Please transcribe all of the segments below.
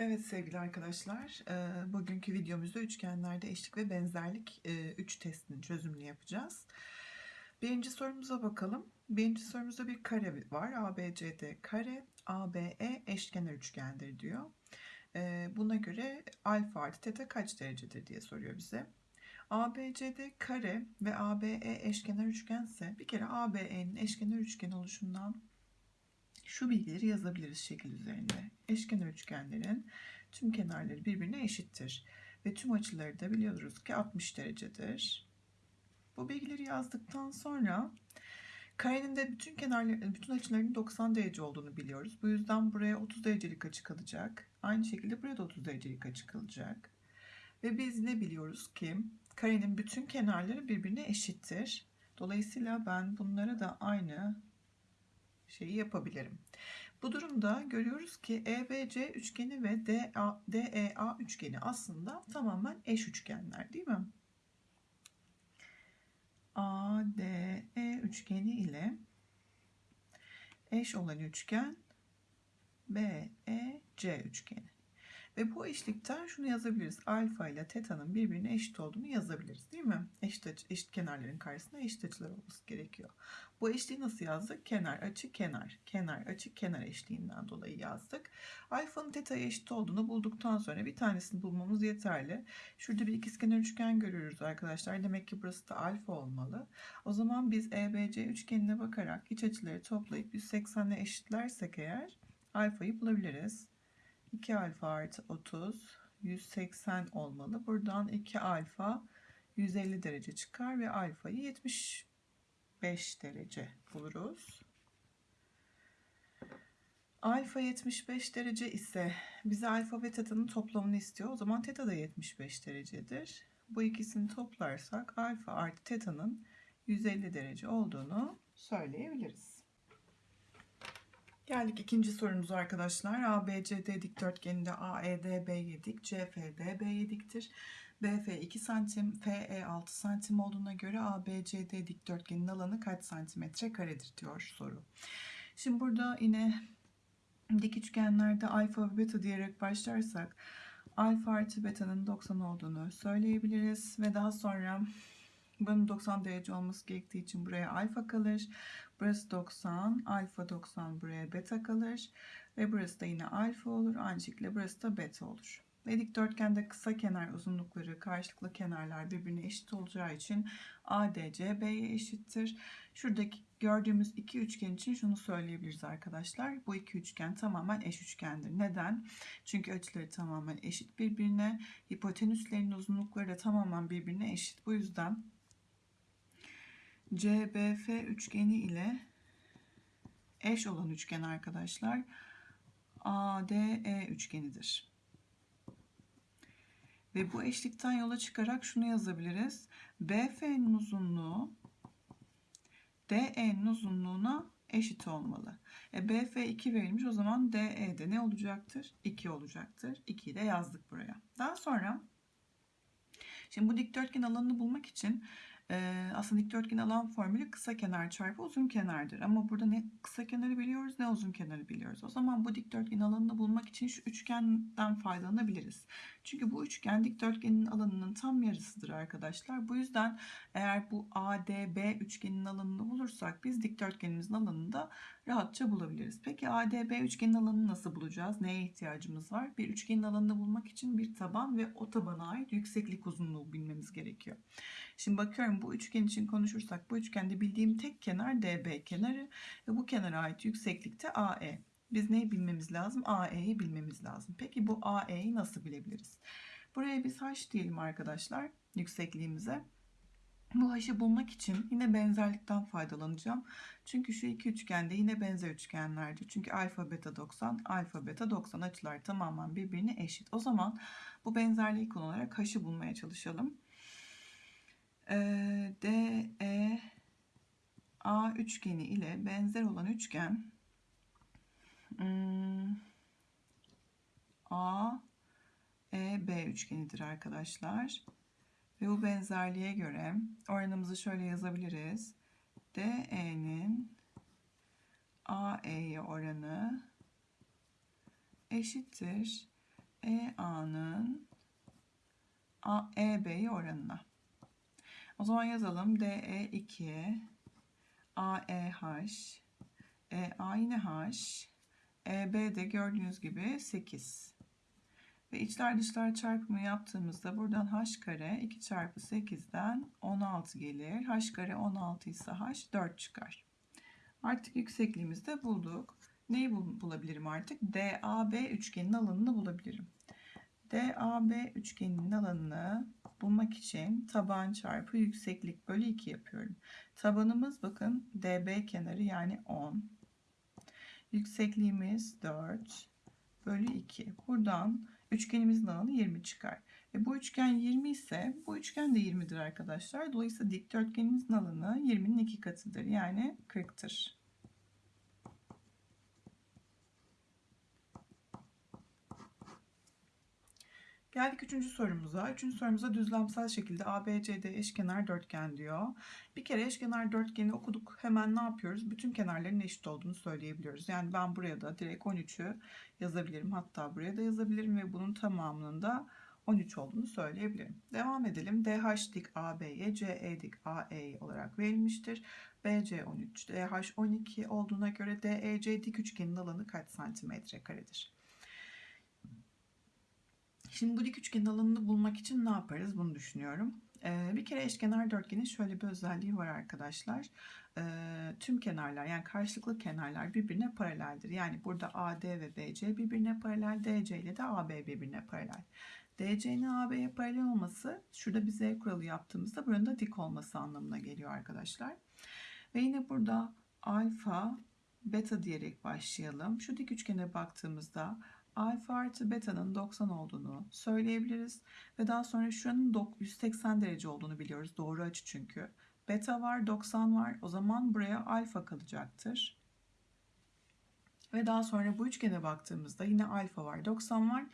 Evet sevgili arkadaşlar, e, bugünkü videomuzda üçgenlerde eşlik ve benzerlik 3 testinin çözümünü yapacağız. Birinci sorumuza bakalım. Birinci sorumuzda bir kare var. ABCD kare, ABE eşkenar üçgendir diyor. E, buna göre alfa artı teta kaç derecedir diye soruyor bize. ABCD kare ve ABE eşkenar üçgense bir kere ABE'nin eşkenar üçgen oluşundan şu bilgileri yazabiliriz şekil üzerinde. Eşkenar üçgenlerin tüm kenarları birbirine eşittir. Ve tüm açıları da biliyoruz ki 60 derecedir. Bu bilgileri yazdıktan sonra karenin de bütün kenarları, bütün açılarının 90 derece olduğunu biliyoruz. Bu yüzden buraya 30 derecelik açı kalacak. Aynı şekilde buraya da 30 derecelik açı kalacak. Ve biz ne biliyoruz ki karenin bütün kenarları birbirine eşittir. Dolayısıyla ben bunlara da aynı şeyi yapabilirim. Bu durumda görüyoruz ki EBC üçgeni ve DEA üçgeni aslında tamamen eş üçgenler değil mi? ADE üçgeni ile eş olan üçgen BEC üçgeni. Ve bu eşlikten şunu yazabiliriz. Alfa ile teta'nın birbirine eşit olduğunu yazabiliriz değil mi? Eşit, açı, eşit kenarların karşısında eşit açılar olması gerekiyor. Bu eşliği nasıl yazdık? Kenar, açı, kenar. Kenar, açı, kenar eşliğinden dolayı yazdık. Alfanın teta'ya eşit olduğunu bulduktan sonra bir tanesini bulmamız yeterli. Şurada bir ikizkenar üçgen görüyoruz arkadaşlar. Demek ki burası da alfa olmalı. O zaman biz EBC üçgenine bakarak iç açıları toplayıp 180 ile eşitlersek eğer alfayı bulabiliriz. 2 alfa artı 30 180 olmalı. Buradan 2 alfa 150 derece çıkar ve alfayı 75 derece buluruz. Alfa 75 derece ise bize alfa ve teta'nın toplamını istiyor. O zaman teta da 75 derecedir. Bu ikisini toplarsak alfa artı teta'nın 150 derece olduğunu söyleyebiliriz. Geldik ikinci sorumuza arkadaşlar. ABCD dikdörtgeninde AED B dik, CFD B diktir. BF 2 santim, FE 6 santim olduğuna göre ABCD dikdörtgenin alanı kaç santimetre karedir diyor soru. Şimdi burada yine dik üçgenlerde alfa ve beta diyerek başlarsak alfa artı beta'nın 90 olduğunu söyleyebiliriz ve daha sonra bunun 90 derece olması gerektiği için buraya alfa kalır. Burası 90, alfa 90 buraya beta kalır. Ve burası da yine alfa olur. Aynı şekilde burası da beta olur. Ve dikdörtgende kısa kenar uzunlukları karşılıklı kenarlar birbirine eşit olacağı için ADC eşittir. Şuradaki gördüğümüz iki üçgen için şunu söyleyebiliriz arkadaşlar. Bu iki üçgen tamamen eş üçgendir. Neden? Çünkü açıları tamamen eşit birbirine. Hipotenüslerin uzunlukları da tamamen birbirine eşit. Bu yüzden CBF üçgeni ile eş olan üçgen arkadaşlar ADE üçgenidir. Ve bu eşlikten yola çıkarak şunu yazabiliriz. BF'nin uzunluğu DE'nin uzunluğuna eşit olmalı. E, BF 2 verilmiş o zaman DE'de ne olacaktır? 2 olacaktır. 2'yi de yazdık buraya. Daha sonra şimdi bu dikdörtgen alanını bulmak için aslında dikdörtgen alan formülü kısa kenar çarpı uzun kenardır. Ama burada ne kısa kenarı biliyoruz ne uzun kenarı biliyoruz. O zaman bu dikdörtgen alanını bulmak için şu üçgenden faydalanabiliriz. Çünkü bu üçgen dikdörtgenin alanının tam yarısıdır arkadaşlar. Bu yüzden eğer bu ADB üçgenin alanını bulursak biz dikdörtgenimizin alanını da rahatça bulabiliriz. Peki ADB üçgenin alanını nasıl bulacağız? Neye ihtiyacımız var? Bir üçgenin alanını bulmak için bir taban ve o tabana ait yükseklik uzunluğu bilmemiz gerekiyor. Şimdi bakıyorum bu üçgen için konuşursak bu üçgende bildiğim tek kenar DB kenarı ve bu kenara ait yükseklikte AE. Biz neyi bilmemiz lazım? AE'yi bilmemiz lazım. Peki bu AE'yi nasıl bilebiliriz? Buraya biz H diyelim arkadaşlar yüksekliğimize. Bu h'ı bulmak için yine benzerlikten faydalanacağım. Çünkü şu iki üçgende yine benzer üçgenlerdir. Çünkü alfa beta 90, alfa beta 90 açılar tamamen birbirine eşit. O zaman bu benzerliği kullanarak h'ı bulmaya çalışalım. Ee, D, E, A üçgeni ile benzer olan üçgen hmm, A, E, B üçgenidir arkadaşlar. Ve bu benzerliğe göre oranımızı şöyle yazabiliriz. DE'nin AE'ye oranı eşittir. EA'nın EB'ye oranına. O zaman yazalım. DE 2, AEH, EA yine H, EB de gördüğünüz gibi 8. Ve içler dışlar çarpımı yaptığımızda buradan h kare 2 çarpı 8'den 16 gelir. h kare 16 ise h 4 çıkar. Artık yüksekliğimizi de bulduk. Neyi bulabilirim artık? DAB üçgenin alanını bulabilirim. DAB üçgeninin alanını bulmak için taban çarpı yükseklik bölü 2 yapıyorum. Tabanımız bakın DB kenarı yani 10. Yüksekliğimiz 4 bölü 2. Buradan üçgenimizin alanı 20 çıkar. E bu üçgen 20 ise bu üçgen de 20'dir arkadaşlar. Dolayısıyla dikdörtgenimizin alanı 20'nin 2 katıdır. Yani 40'tır. Geldik üçüncü sorumuza. Üçüncü sorumuza düzlemsel şekilde ABCD eşkenar dörtgen diyor. Bir kere eşkenar dörtgeni okuduk. Hemen ne yapıyoruz? Bütün kenarların eşit olduğunu söyleyebiliyoruz. Yani ben buraya da direkt 13'ü yazabilirim. Hatta buraya da yazabilirim ve bunun tamamının da 13 olduğunu söyleyebilirim. Devam edelim. DH dik AB'ye, CE dik AE olarak verilmiştir. BC 13, DH 12 olduğuna göre DEC dik üçgenin alanı kaç santimetre karedir? Şimdi bu dik üçgenin alanını bulmak için ne yaparız bunu düşünüyorum. Ee, bir kere eşkenar dörtgenin şöyle bir özelliği var arkadaşlar. Ee, tüm kenarlar yani karşılıklı kenarlar birbirine paraleldir. Yani burada AD ve BC birbirine paralel, DC ile de AB birbirine paralel. DC'nin AB'ye paralel olması şurada bir Z kuralı yaptığımızda buranın da dik olması anlamına geliyor arkadaşlar. Ve yine burada alfa, beta diyerek başlayalım. Şu dik üçgene baktığımızda alfa artı beta'nın 90 olduğunu söyleyebiliriz. Ve daha sonra şuranın 180 derece olduğunu biliyoruz. Doğru açı çünkü. Beta var, 90 var. O zaman buraya alfa kalacaktır. Ve daha sonra bu üçgene baktığımızda yine alfa var, 90 var.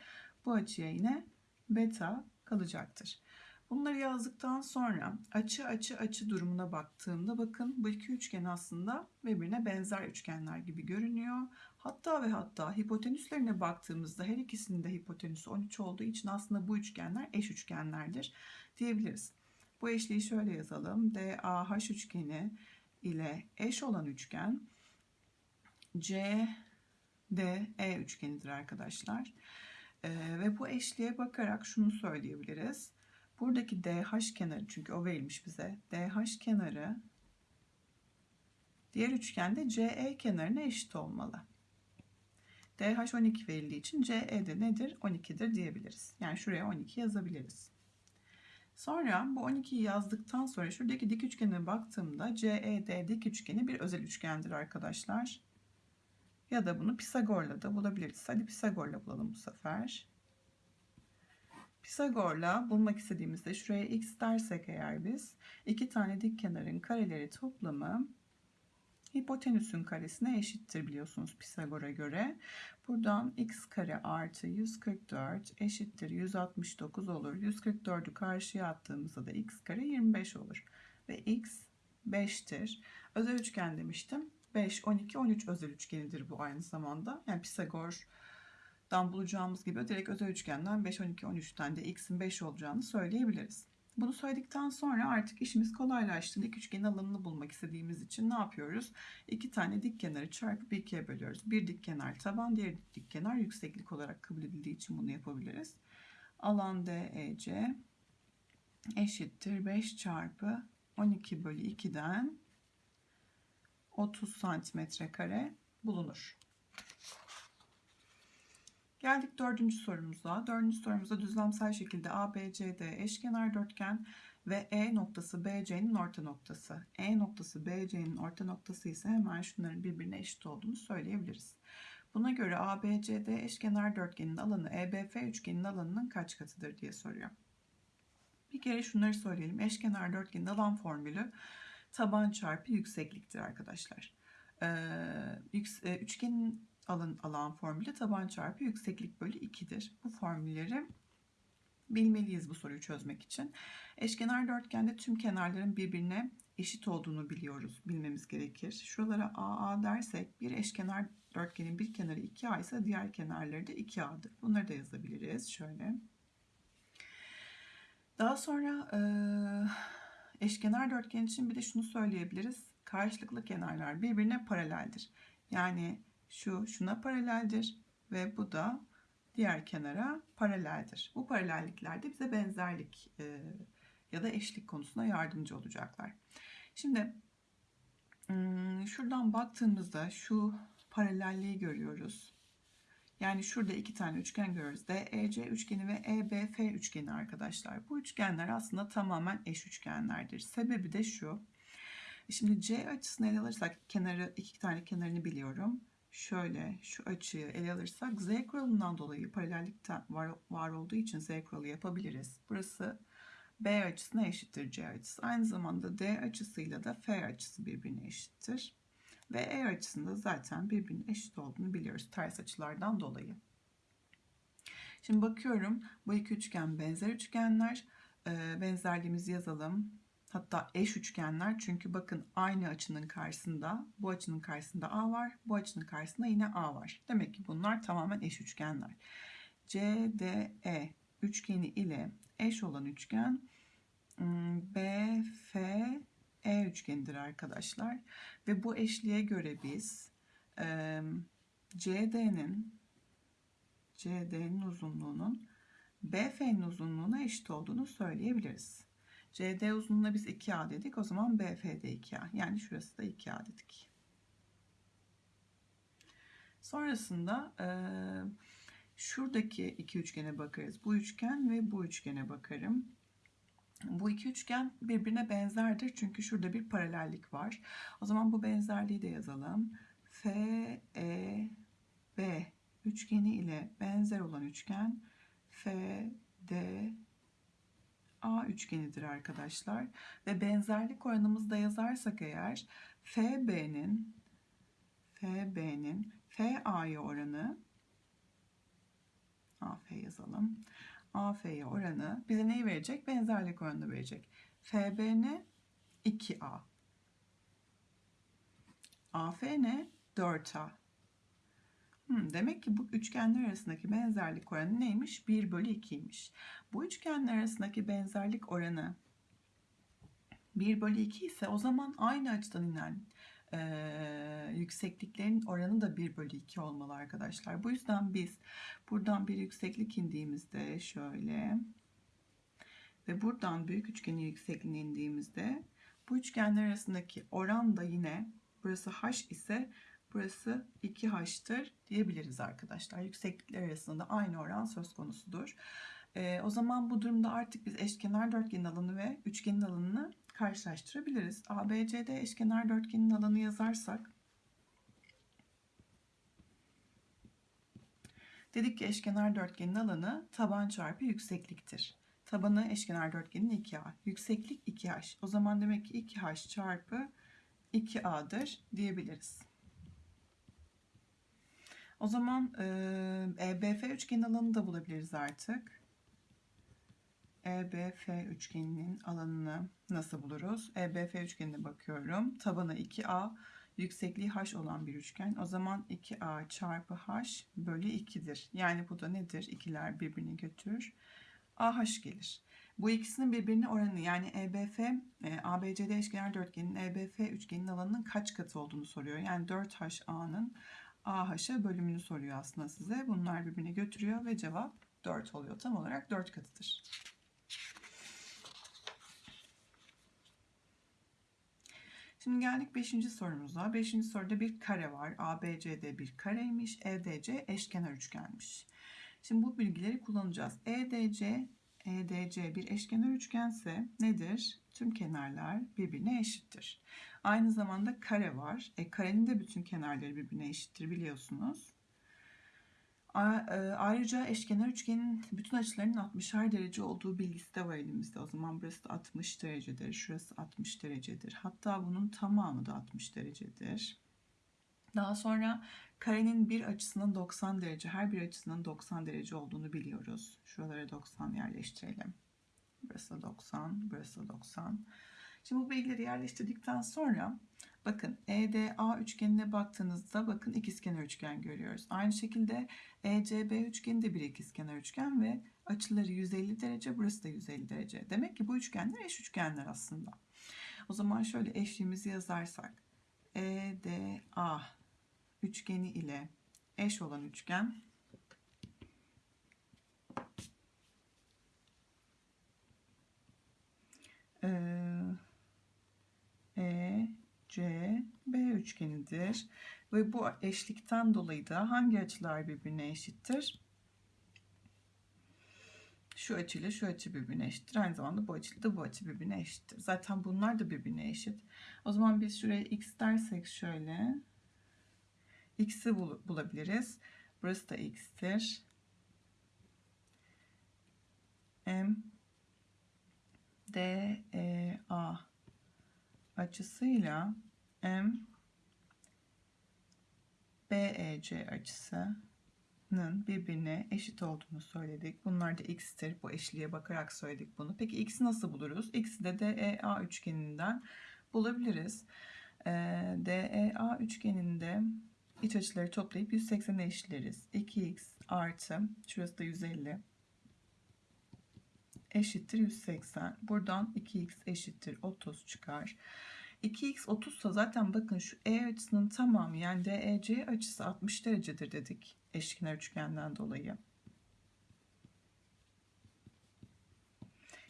Bu açıya yine beta kalacaktır. Bunları yazdıktan sonra açı açı açı durumuna baktığımda bakın bu iki üçgen aslında birbirine benzer üçgenler gibi görünüyor. Hatta ve hatta hipotenüslerine baktığımızda her ikisinin de hipotenüsü 13 olduğu için aslında bu üçgenler eş üçgenlerdir diyebiliriz. Bu eşliği şöyle yazalım. DAH üçgeni ile eş olan üçgen CDE üçgenidir arkadaşlar. Ee, ve bu eşliğe bakarak şunu söyleyebiliriz. Buradaki DH kenarı çünkü o verilmiş bize. DH kenarı diğer üçgende CE kenarına eşit olmalı. DH 12 verildiği için CE de nedir? 12'dir diyebiliriz. Yani şuraya 12 yazabiliriz. Sonra bu 12'yi yazdıktan sonra şuradaki dik üçgene baktığımda CED dik üçgeni bir özel üçgendir arkadaşlar. Ya da bunu Pisagor'la da bulabiliriz. Hadi Pisagor'la bulalım bu sefer. Pisagor'la bulmak istediğimizde şuraya x dersek eğer biz iki tane dik kenarın kareleri toplamı hipotenüsün karesine eşittir biliyorsunuz Pisagor'a göre. Buradan x kare artı 144 eşittir 169 olur. 144'ü karşıya attığımızda da x kare 25 olur. Ve x 5'tir. Özel üçgen demiştim. 5, 12, 13 özel üçgenidir bu aynı zamanda. Yani Pisagor'dan bulacağımız gibi direkt özel üçgenden 5, 12, 13'ten de x'in 5 olacağını söyleyebiliriz. Bunu söyledikten sonra artık işimiz kolaylaştı. Dik üçgenin alanını bulmak istediğimiz için ne yapıyoruz? İki tane dik kenarı çarpıp ikiye bölüyoruz. Bir dik kenar taban, diğer dik kenar yükseklik olarak kabul edildiği için bunu yapabiliriz. Alan DEC eşittir 5 çarpı 12 bölü 2'den 30 santimetre kare bulunur. Geldik dördüncü sorumuza. Dördüncü sorumuzda düzlemsel şekilde ABCD eşkenar dörtgen ve E noktası BC'nin orta noktası. E noktası BC'nin orta noktası ise hemen şunların birbirine eşit olduğunu söyleyebiliriz. Buna göre ABCD eşkenar dörtgenin alanı EBF üçgenin alanının kaç katıdır diye soruyor. Bir kere şunları söyleyelim. Eşkenar dörtgenin alan formülü taban çarpı yüksekliktir arkadaşlar. Ee, üçgenin alan, alan formülü taban çarpı yükseklik bölü 2'dir. Bu formülleri bilmeliyiz bu soruyu çözmek için. Eşkenar dörtgende tüm kenarların birbirine eşit olduğunu biliyoruz, bilmemiz gerekir. Şuralara AA dersek bir eşkenar Dörtgenin bir kenarı 2A ise diğer kenarları da 2A'dır. Bunları da yazabiliriz. Şöyle. Daha sonra eşkenar dörtgen için bir de şunu söyleyebiliriz. Karşılıklı kenarlar birbirine paraleldir. Yani şu şuna paraleldir ve bu da diğer kenara paraleldir. Bu paralellikler de bize benzerlik e, ya da eşlik konusunda yardımcı olacaklar. Şimdi hmm, şuradan baktığımızda şu paralelliği görüyoruz. Yani şurada iki tane üçgen görüyoruz. DEC üçgeni ve EBF üçgeni arkadaşlar. Bu üçgenler aslında tamamen eş üçgenlerdir. Sebebi de şu. Şimdi C açısını ele alırsak kenarı iki tane kenarını biliyorum. Şöyle şu açıyı ele alırsak Z kuralından dolayı paralellik var, var olduğu için Z kuralı yapabiliriz. Burası B açısına eşittir C açısı. Aynı zamanda D açısıyla da F açısı birbirine eşittir. Ve E açısında zaten birbirine eşit olduğunu biliyoruz ters açılardan dolayı. Şimdi bakıyorum bu iki üçgen benzer üçgenler. Ee, benzerliğimizi yazalım. Hatta eş üçgenler çünkü bakın aynı açının karşısında bu açının karşısında A var. Bu açının karşısında yine A var. Demek ki bunlar tamamen eş üçgenler. CDE üçgeni ile eş olan üçgen BFE üçgenidir arkadaşlar. Ve bu eşliğe göre biz CD'nin CD'nin uzunluğunun BF'nin uzunluğuna eşit olduğunu söyleyebiliriz. CD uzunluğuna biz 2A dedik. O zaman BF de 2A. Yani şurası da 2A dedik. Sonrasında e, şuradaki iki üçgene bakarız. Bu üçgen ve bu üçgene bakarım. Bu iki üçgen birbirine benzerdir çünkü şurada bir paralellik var. O zaman bu benzerliği de yazalım. F, E, B üçgeni ile benzer olan üçgen F, D, A üçgenidir arkadaşlar. Ve benzerlik oranımızı da yazarsak eğer FB'nin FB'nin FA'ya oranı AF yazalım. AF'ye oranı bize neyi verecek? Benzerlik oranını verecek. FB ne? 2A. AF ne? 4A. Demek ki bu üçgenler arasındaki benzerlik oranı neymiş? 1 bölü 2'ymiş. Bu üçgenler arasındaki benzerlik oranı 1 bölü 2 ise o zaman aynı açıdan inen e, yüksekliklerin oranı da 1 bölü 2 olmalı arkadaşlar. Bu yüzden biz buradan bir yükseklik indiğimizde şöyle ve buradan büyük üçgenin yüksekliğine indiğimizde bu üçgenler arasındaki oran da yine burası h ise burası 2h'tır diyebiliriz arkadaşlar. Yükseklikler arasında aynı oran söz konusudur. E, o zaman bu durumda artık biz eşkenar dörtgenin alanı ve üçgenin alanını karşılaştırabiliriz. ABCD eşkenar dörtgenin alanı yazarsak dedik ki eşkenar dörtgenin alanı taban çarpı yüksekliktir. Tabanı eşkenar dörtgenin 2A. Yükseklik 2H. O zaman demek ki 2H çarpı 2A'dır diyebiliriz. O zaman e, EBF üçgenin alanını da bulabiliriz artık. EBF üçgeninin alanını nasıl buluruz? EBF üçgenine bakıyorum. Tabanı 2A, yüksekliği h olan bir üçgen. O zaman 2A çarpı h bölü 2'dir. Yani bu da nedir? İkiler birbirini götürür. AH gelir. Bu ikisinin birbirine oranı yani EBF, e, ABCD eşkenar dörtgenin EBF üçgenin alanının kaç katı olduğunu soruyor. Yani 4HA'nın AH'a bölümünü soruyor aslında size. Bunlar birbirine götürüyor ve cevap 4 oluyor. Tam olarak 4 katıdır. Şimdi geldik 5. sorumuza. 5. soruda bir kare var. ABCD bir kareymiş. EDC eşkenar üçgenmiş. Şimdi bu bilgileri kullanacağız. EDC EDC bir eşkenar üçgense nedir? Tüm kenarlar birbirine eşittir. Aynı zamanda kare var. E, karenin de bütün kenarları birbirine eşittir biliyorsunuz. E, ayrıca eşkenar üçgenin bütün açılarının 60'ar derece olduğu bilgisi de var elimizde. O zaman burası da 60 derecedir. Şurası 60 derecedir. Hatta bunun tamamı da 60 derecedir. Daha sonra karenin bir açısının 90 derece, her bir açısının 90 derece olduğunu biliyoruz. Şuralara 90 yerleştirelim. Burası 90, burası 90. Şimdi bu bilgileri yerleştirdikten sonra bakın EDA üçgenine baktığınızda bakın ikizkenar üçgen görüyoruz. Aynı şekilde ECB üçgeni de bir ikizkenar üçgen ve açıları 150 derece burası da 150 derece. Demek ki bu üçgenler eş üçgenler aslında. O zaman şöyle eşliğimizi yazarsak EDA üçgeni ile eş olan üçgen E, C, B üçgenidir. Ve bu eşlikten dolayı da hangi açılar birbirine eşittir? Şu açıyla şu açı birbirine eşittir. Aynı zamanda bu açıyla da bu açı birbirine eşittir. Zaten bunlar da birbirine eşit. O zaman biz şuraya x dersek şöyle. x'i bul bulabiliriz. Burası da x'tir. M D E A açısıyla M BEC açısının birbirine eşit olduğunu söyledik. Bunlar da x'tir. Bu eşliğe bakarak söyledik bunu. Peki x'i nasıl buluruz? X'i de DEA üçgeninden bulabiliriz. Ee, DEA üçgeninde iç açıları toplayıp 180'e eşitleriz. 2x artı şurası da 150 eşittir 180. Buradan 2x eşittir 30 çıkar. 2x 30 ise zaten bakın şu E açısının tamamı yani DEC açısı 60 derecedir dedik eşkenar üçgenden dolayı.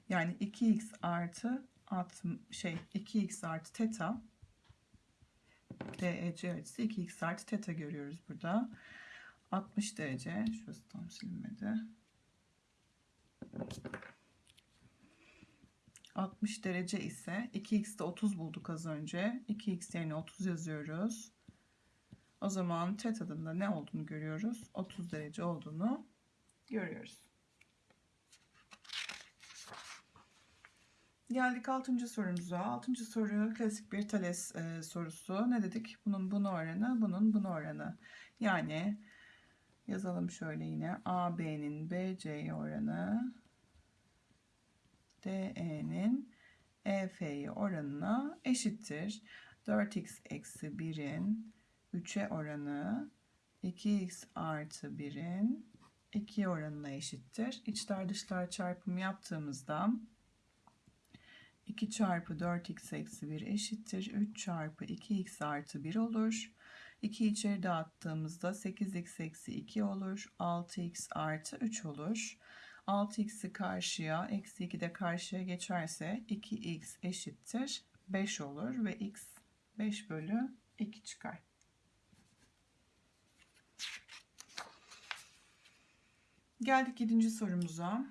Yani 2x artı 60, şey 2x artı teta DEC açısı 2x artı teta görüyoruz burada. 60 derece. Şurası tam silinmedi. 60 derece ise 2x'de 30 bulduk az önce. 2x yerine 30 yazıyoruz. O zaman teta'nın da ne olduğunu görüyoruz. 30 derece olduğunu görüyoruz. Geldik 6. sorumuza. 6. soru klasik bir Thales e, sorusu. Ne dedik? Bunun bunu oranı, bunun bunu oranı. Yani yazalım şöyle yine. AB'nin BC'ye oranı DE'nin EF'ye oranına eşittir. 4x eksi 1'in 3'e oranı 2x artı 1'in 2 oranına eşittir. İçler dışlar çarpımı yaptığımızda 2 çarpı 4x eksi 1 eşittir. 3 çarpı 2x artı 1 olur. 2 içeri dağıttığımızda 8x eksi 2 olur. 6x artı 3 olur. 6x'i karşıya, eksi 2 de karşıya geçerse 2x eşittir 5 olur ve x 5 bölü 2 çıkar. Geldik 7. sorumuza.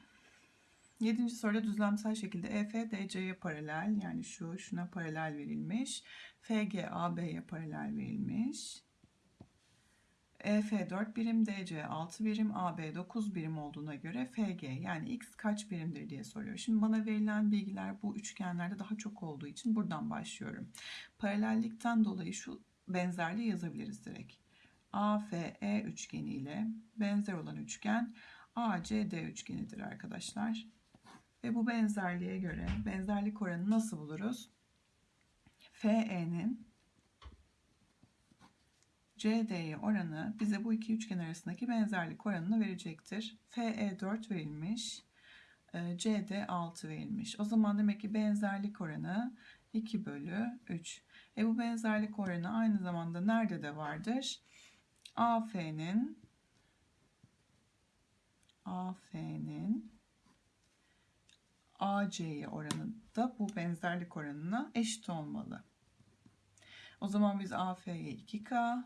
7. soruda düzlemsel şekilde EF DC'ye paralel yani şu şuna paralel verilmiş. FG AB'ye paralel verilmiş. EF 4 birim, DC 6 birim, AB 9 birim olduğuna göre FG yani X kaç birimdir diye soruyor. Şimdi bana verilen bilgiler bu üçgenlerde daha çok olduğu için buradan başlıyorum. Paralellikten dolayı şu benzerliği yazabiliriz direkt. AFE üçgeni ile benzer olan üçgen ACD üçgenidir arkadaşlar. Ve bu benzerliğe göre benzerlik oranı nasıl buluruz? FE'nin CD'ye oranı bize bu iki üçgen arasındaki benzerlik oranını verecektir. FE 4 verilmiş. E, CD 6 verilmiş. O zaman demek ki benzerlik oranı 2 bölü 3. E bu benzerlik oranı aynı zamanda nerede de vardır? AF'nin AF'nin AC'ye oranı da bu benzerlik oranına eşit olmalı. O zaman biz AF'ye 2K,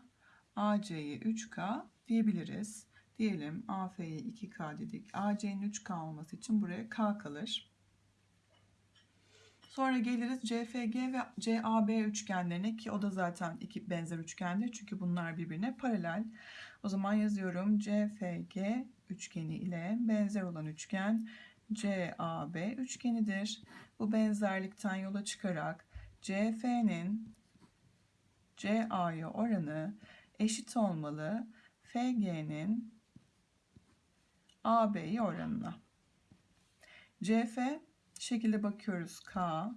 AC'ye 3K diyebiliriz. Diyelim AF'ye 2K dedik. AC'nin 3K olması için buraya K kalır. Sonra geliriz CFG ve CAB üçgenlerine ki o da zaten iki benzer üçgendir. Çünkü bunlar birbirine paralel. O zaman yazıyorum CFG üçgeni ile benzer olan üçgen CAB üçgenidir. Bu benzerlikten yola çıkarak CF'nin CA'ya oranı eşit olmalı FG'nin AB'ye oranına. CF şekilde bakıyoruz K,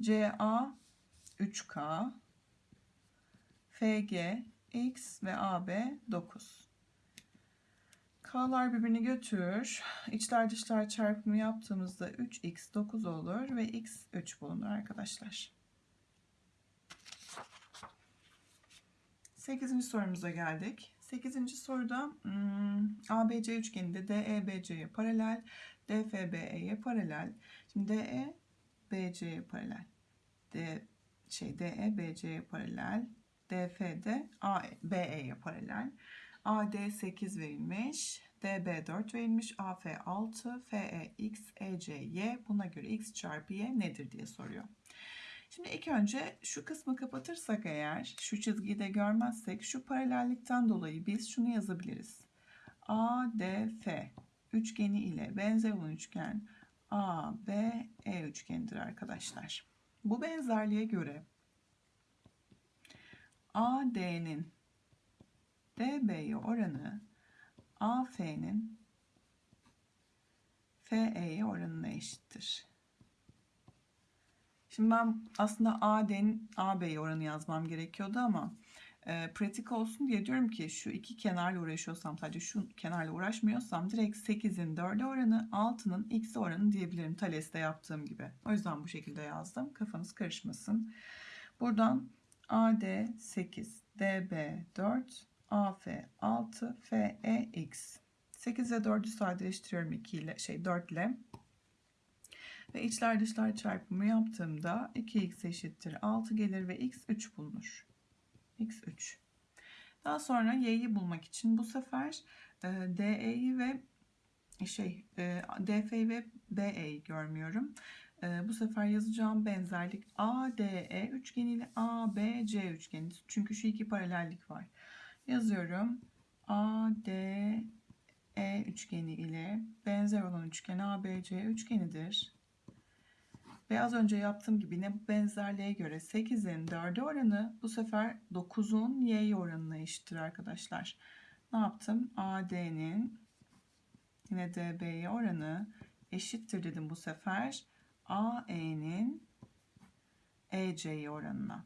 CA 3K, FG X ve AB 9. K'lar birbirini götürür. İçler dışlar çarpımı yaptığımızda 3x 9 olur ve x 3 bulunur arkadaşlar. 8. sorumuza geldik. 8. soruda hmm, ABC üçgeninde DE BC'ye paralel, DF BE'ye paralel. Şimdi DE BC'ye paralel. D şey DE BC'ye paralel. DF de A, BE'ye paralel. AD 8 verilmiş. DB 4 verilmiş. AF 6. FE X, EC Y. Buna göre X çarpı Y nedir diye soruyor. Şimdi ilk önce şu kısmı kapatırsak eğer, şu çizgiyi de görmezsek şu paralellikten dolayı biz şunu yazabiliriz. ADF üçgeni ile benzer olan üçgen ABE üçgenidir arkadaşlar. Bu benzerliğe göre AD'nin DB'ye oranı AF'nin FE'ye oranına eşittir. Şimdi ben aslında AD'nin AB'ye oranı yazmam gerekiyordu ama e, pratik olsun diye diyorum ki şu iki kenarla uğraşıyorsam sadece şu kenarla uğraşmıyorsam direkt 8'in 4'e oranı 6'nın x'e oranı diyebilirim Thales'te yaptığım gibi. O yüzden bu şekilde yazdım. Kafanız karışmasın. Buradan AD 8, DB 4, AF 6, FE x. 8 ve 4'ü sadeleştiriyorum 2 ile şey 4 ile. Ve içler dışlar çarpımı yaptığımda 2x eşittir 6 gelir ve x 3 bulunur. x 3. Daha sonra y'yi bulmak için bu sefer e, DE'yi ve şey e, DF'yi ve BE'yi görmüyorum. E, bu sefer yazacağım benzerlik ADE üçgeni ile ABC üçgeni. Çünkü şu iki paralellik var. Yazıyorum. ADE üçgeni ile benzer olan üçgen ABC üçgenidir. Ve az önce yaptığım gibi yine bu benzerliğe göre 8'in 4'e oranı bu sefer 9'un y oranına eşittir arkadaşlar. Ne yaptım? AD'nin yine DB'ye oranı eşittir dedim bu sefer. AE'nin EC'ye oranına.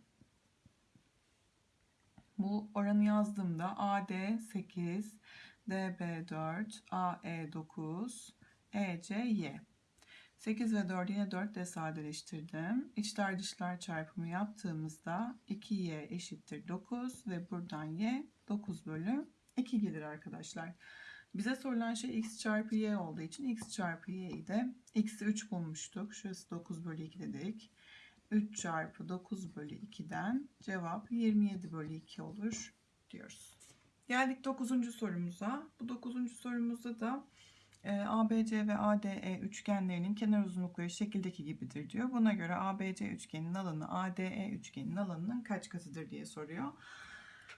Bu oranı yazdığımda AD 8, DB 4, AE 9, EC Y. 8 ve 4'ü yine 4 ile sadeleştirdim. İçler dışlar çarpımı yaptığımızda 2y eşittir 9 ve buradan y 9 bölü 2 gelir arkadaşlar. Bize sorulan şey x çarpı y olduğu için x çarpı y'yi de x'i 3 bulmuştuk. Şurası 9 bölü 2 dedik. 3 çarpı 9 bölü 2'den cevap 27 bölü 2 olur diyoruz. Geldik 9. sorumuza. Bu 9. sorumuzda da ABC ve ADE üçgenlerinin kenar uzunlukları şekildeki gibidir diyor. Buna göre ABC üçgeninin alanı ADE üçgeninin alanının kaç katıdır diye soruyor.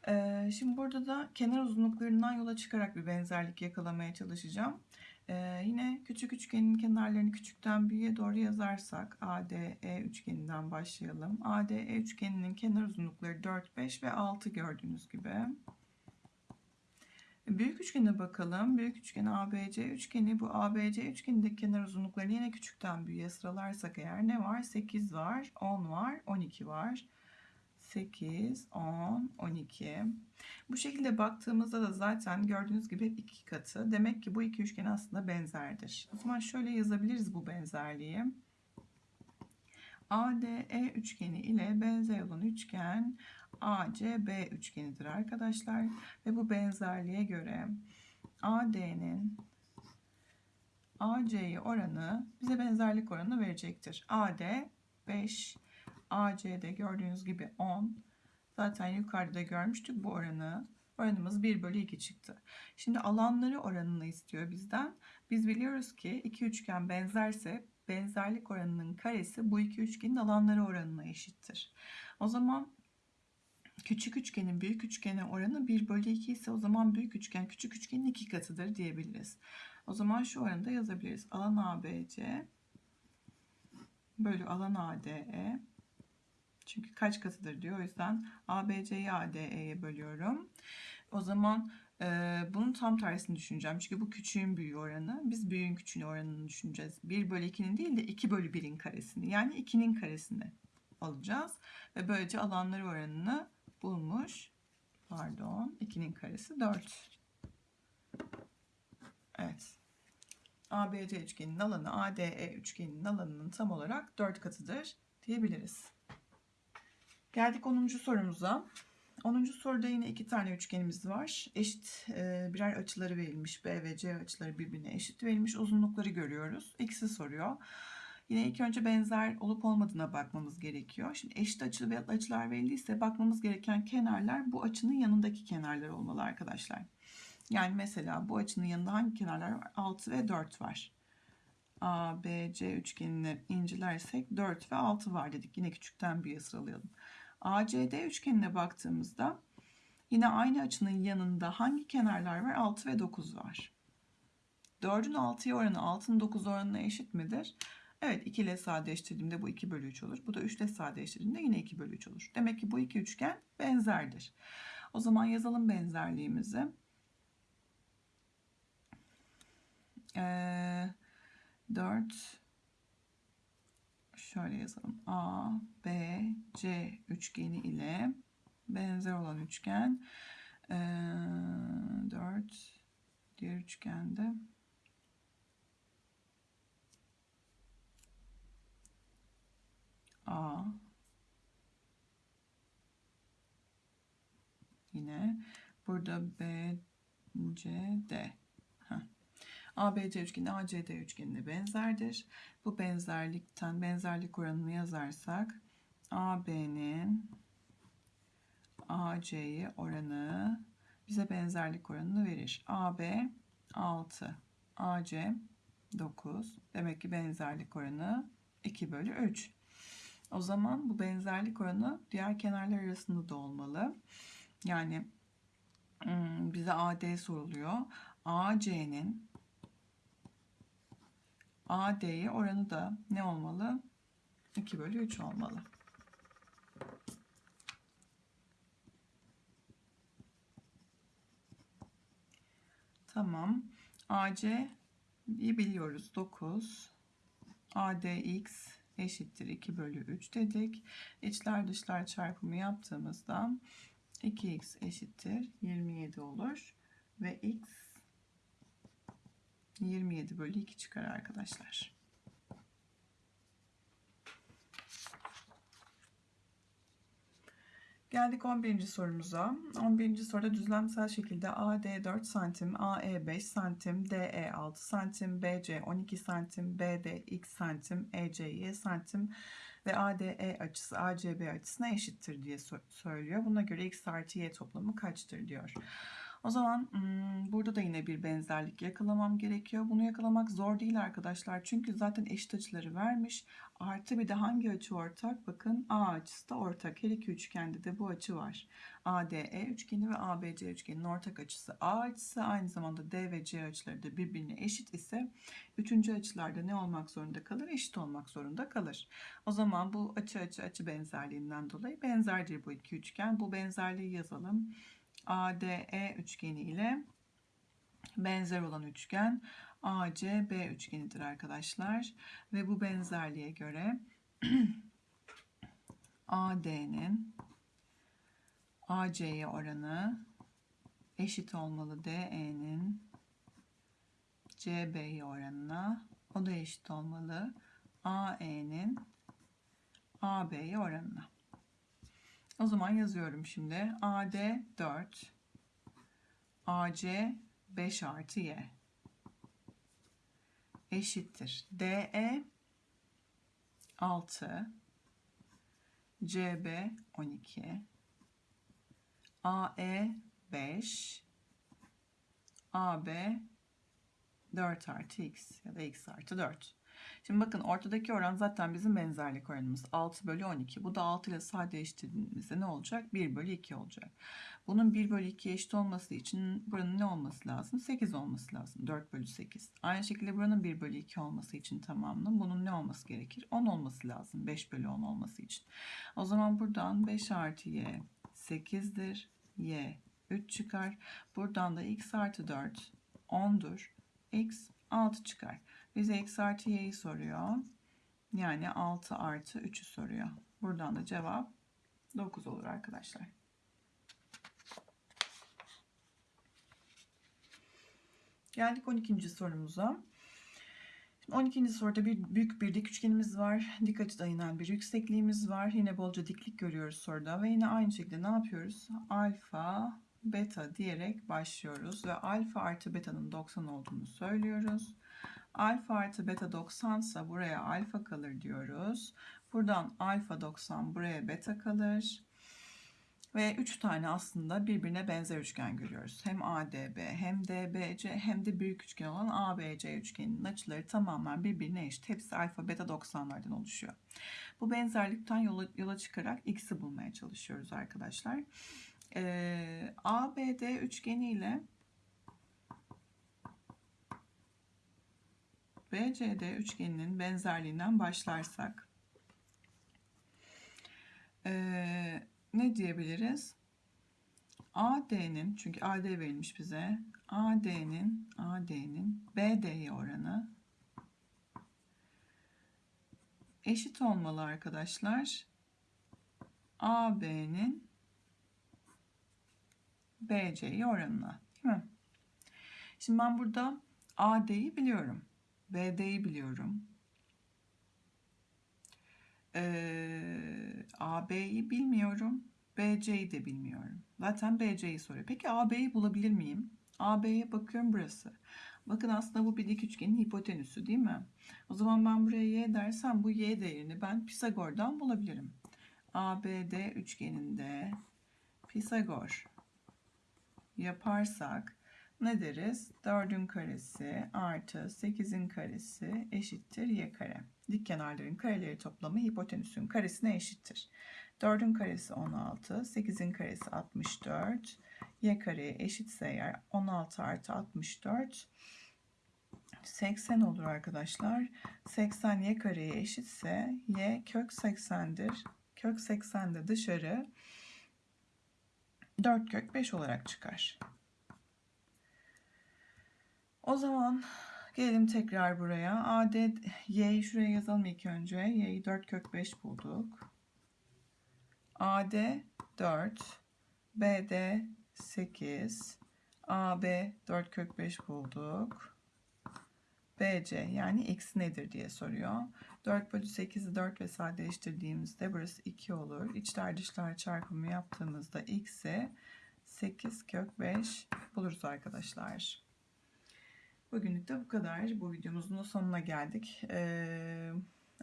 E, şimdi burada da kenar uzunluklarından yola çıkarak bir benzerlik yakalamaya çalışacağım. E, yine küçük üçgenin kenarlarını küçükten büyüğe doğru yazarsak ADE üçgeninden başlayalım. ADE üçgeninin kenar uzunlukları 4, 5 ve 6 gördüğünüz gibi. Büyük üçgene bakalım. Büyük üçgen ABC üçgeni. Bu ABC üçgenindeki kenar uzunluklarını yine küçükten büyüğe sıralarsak eğer ne var? 8 var, 10 var, 12 var. 8, 10, 12. Bu şekilde baktığımızda da zaten gördüğünüz gibi iki katı. Demek ki bu iki üçgen aslında benzerdir. O zaman şöyle yazabiliriz bu benzerliği. ADE üçgeni ile benzer olan üçgen ACB üçgenidir arkadaşlar. Ve bu benzerliğe göre AD'nin AC'ye oranı bize benzerlik oranı verecektir. AD 5, AC'de gördüğünüz gibi 10. Zaten yukarıda görmüştük bu oranı. Oranımız 1 bölü 2 çıktı. Şimdi alanları oranını istiyor bizden. Biz biliyoruz ki iki üçgen benzerse benzerlik oranının karesi bu iki üçgenin alanları oranına eşittir. O zaman küçük üçgenin büyük üçgene oranı 1 bölü 2 ise o zaman büyük üçgen küçük üçgenin iki katıdır diyebiliriz. O zaman şu oranı da yazabiliriz. Alan ABC bölü alan ADE çünkü kaç katıdır diyor. O yüzden ABC'yi ADE'ye bölüyorum. O zaman e, bunun tam tersini düşüneceğim. Çünkü bu küçüğün büyüğü oranı. Biz büyüğün küçüğün oranını düşüneceğiz. 1 bölü 2'nin değil de 2 bölü 1'in karesini. Yani 2'nin karesini alacağız. Ve böylece alanları oranını bulmuş. Pardon. 2'nin karesi 4. Evet. ABC üçgeninin alanı ADE üçgeninin alanının tam olarak 4 katıdır diyebiliriz. Geldik 10. sorumuza. 10. soruda yine iki tane üçgenimiz var. Eşit e, birer açıları verilmiş. B ve C açıları birbirine eşit verilmiş. Uzunlukları görüyoruz. X'i soruyor. Yine ilk önce benzer olup olmadığına bakmamız gerekiyor. Şimdi eşit açı ve açılar verildiyse bakmamız gereken kenarlar bu açının yanındaki kenarlar olmalı arkadaşlar. Yani mesela bu açının yanında hangi kenarlar var? 6 ve 4 var. A, B, C üçgenini incelersek 4 ve 6 var dedik. Yine küçükten büyüğe sıralayalım. ACD üçgenine baktığımızda yine aynı açının yanında hangi kenarlar var? 6 ve 9 var. 4'ün 6'ya oranı 6'nın 9 oranına eşit midir? Evet 2 ile sadeleştirdiğimde bu 2 bölü 3 olur. Bu da 3 ile sadeleştirdiğimde yine 2 bölü 3 olur. Demek ki bu iki üçgen benzerdir. O zaman yazalım benzerliğimizi. Ee, 4 şöyle yazalım. A, B, C üçgeni ile benzer olan üçgen ee, 4 diğer üçgende A yine burada B, C, D. Heh. ABC üçgeni ACD üçgenine benzerdir. Bu benzerlikten benzerlik oranını yazarsak AB'nin AC'ye oranı bize benzerlik oranını verir. AB 6, AC 9. Demek ki benzerlik oranı 2 bölü 3. O zaman bu benzerlik oranı diğer kenarlar arasında da olmalı. Yani hmm, bize AD soruluyor. AC'nin AD'ye oranı da ne olmalı? 2 bölü 3 olmalı. Tamam. AC'yi biliyoruz. 9. ADX eşittir 2 bölü 3 dedik. İçler dışlar çarpımı yaptığımızda 2x eşittir 27 olur. Ve x 27 bölü 2 çıkar arkadaşlar. Geldik 11. sorumuza. 11. soruda düzlemsel şekilde AD 4 cm, AE 5 cm, DE 6 cm, BC 12 cm, BD x cm, EC y cm ve ADE açısı ACB açısına eşittir diye söylüyor. Buna göre x artı y toplamı kaçtır diyor. O zaman hmm, burada da yine bir benzerlik yakalamam gerekiyor. Bunu yakalamak zor değil arkadaşlar. Çünkü zaten eşit açıları vermiş. Artı bir de hangi açı ortak? Bakın A açısı da ortak. Her iki üçgende de bu açı var. ADE üçgeni ve ABC üçgeninin ortak açısı A açısı. Aynı zamanda D ve C açıları da birbirine eşit ise üçüncü açılarda ne olmak zorunda kalır? Eşit olmak zorunda kalır. O zaman bu açı açı açı benzerliğinden dolayı benzerdir bu iki üçgen. Bu benzerliği yazalım. ADE üçgeni ile benzer olan üçgen ACB üçgenidir arkadaşlar. Ve bu benzerliğe göre AD'nin AC'ye oranı eşit olmalı DE'nin CB'ye oranına. O da eşit olmalı AE'nin AB'ye oranına. O zaman yazıyorum şimdi. AD 4. AC 5 artı Y. Eşittir. DE 6. CB 12. AE 5. AB 4 artı x ya da x artı 4. Şimdi bakın ortadaki oran zaten bizim benzerlik oranımız 6 bölü 12. Bu da 6 ile sadeleştirdiğimizde ne olacak? 1 bölü 2 olacak. Bunun 1 bölü 2 eşit olması için buranın ne olması lazım? 8 olması lazım. 4 bölü 8. Aynı şekilde buranın 1 bölü 2 olması için tamamının bunun ne olması gerekir? 10 olması lazım. 5 bölü 10 olması için. O zaman buradan 5 artı y 8'dir. y 3 çıkar. Buradan da x artı 4 10'dur. x 6 çıkar. Bize x artı y'yi soruyor. Yani 6 artı 3'ü soruyor. Buradan da cevap 9 olur arkadaşlar. Geldik 12. sorumuza. Şimdi 12. soruda bir büyük bir dik üçgenimiz var. Dik açıda inen bir yüksekliğimiz var. Yine bolca diklik görüyoruz soruda ve yine aynı şekilde ne yapıyoruz? Alfa, beta diyerek başlıyoruz ve alfa artı beta'nın 90 olduğunu söylüyoruz. Alfa artı beta 90 ise buraya alfa kalır diyoruz. Buradan alfa 90 buraya beta kalır. Ve 3 tane aslında birbirine benzer üçgen görüyoruz. Hem ADB hem DBC hem de büyük üçgen olan ABC üçgeninin açıları tamamen birbirine eşit. Hepsi alfa beta 90'lardan oluşuyor. Bu benzerlikten yola, yola çıkarak x'i bulmaya çalışıyoruz arkadaşlar. Ee, ABD üçgeni ile BCD üçgeninin benzerliğinden başlarsak ee, ne diyebiliriz? AD'nin çünkü AD verilmiş bize. AD'nin AD'nin BD'ye oranı eşit olmalı arkadaşlar. AB'nin BC'ye oranına. Değil mi? Şimdi ben burada AD'yi biliyorum. BD'yi biliyorum. Ee, AB'yi bilmiyorum. BC'yi de bilmiyorum. Zaten BC'yi soruyor. Peki AB'yi bulabilir miyim? AB'ye bakıyorum burası. Bakın aslında bu bir dik üçgenin hipotenüsü değil mi? O zaman ben buraya y dersem bu y değerini ben Pisagor'dan bulabilirim. ABD üçgeninde Pisagor yaparsak ne deriz? 4'ün karesi artı 8'in karesi eşittir y kare. Dik kenarların kareleri toplamı hipotenüsün karesine eşittir. 4'ün karesi 16, 8'in karesi 64, y kareye eşitse eğer 16 artı 64 80 olur arkadaşlar. 80 y kareye eşitse y kök 80'dir. Kök 80 de dışarı 4 kök 5 olarak çıkar. O zaman gelelim tekrar buraya. AD y'yi şuraya yazalım ilk önce. Y'yi 4 kök 5 bulduk. AD 4, BD 8, AB 4 kök 5 bulduk. BC yani x nedir diye soruyor. 4 bölü 8'i 4 ve sadeleştirdiğimizde burası 2 olur. İçler dışlar çarpımı yaptığımızda x'i 8 kök 5 buluruz arkadaşlar. Bugünlük de bu kadar. Bu videomuzun da sonuna geldik. Ee,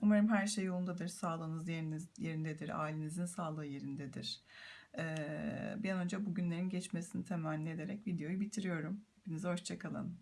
umarım her şey yolundadır. Sağlığınız yeriniz, yerindedir. Ailenizin sağlığı yerindedir. Ee, bir an önce bugünlerin geçmesini temenni ederek videoyu bitiriyorum. Hepinize hoşçakalın.